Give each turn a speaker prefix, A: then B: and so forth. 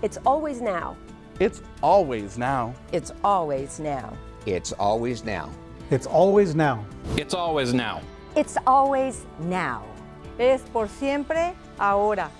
A: It's always now.
B: It's always now.
A: It's always now.
C: It's always now.
D: It's always now.
E: It's always now.
F: It's always now.
G: Es por siempre ahora.